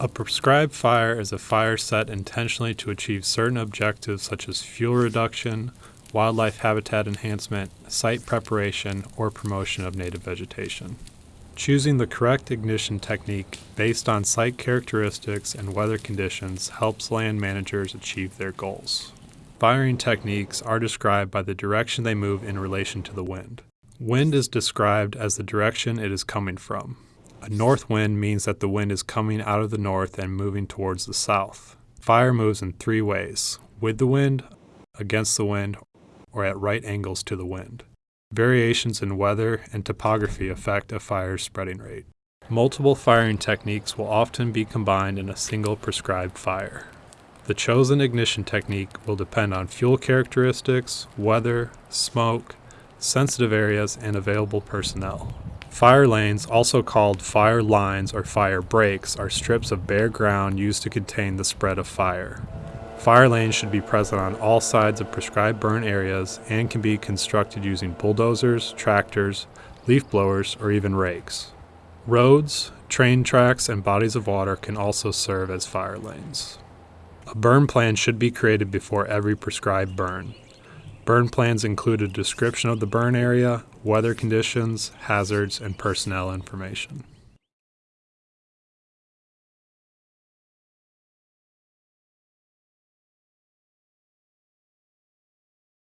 A prescribed fire is a fire set intentionally to achieve certain objectives such as fuel reduction, wildlife habitat enhancement, site preparation, or promotion of native vegetation. Choosing the correct ignition technique based on site characteristics and weather conditions helps land managers achieve their goals. Firing techniques are described by the direction they move in relation to the wind. Wind is described as the direction it is coming from. A north wind means that the wind is coming out of the north and moving towards the south. Fire moves in three ways with the wind, against the wind, or at right angles to the wind. Variations in weather and topography affect a fire's spreading rate. Multiple firing techniques will often be combined in a single prescribed fire. The chosen ignition technique will depend on fuel characteristics, weather, smoke, sensitive areas, and available personnel. Fire lanes, also called fire lines or fire breaks, are strips of bare ground used to contain the spread of fire. Fire lanes should be present on all sides of prescribed burn areas and can be constructed using bulldozers, tractors, leaf blowers, or even rakes. Roads, train tracks, and bodies of water can also serve as fire lanes. A burn plan should be created before every prescribed burn. Burn plans include a description of the burn area, weather conditions, hazards, and personnel information.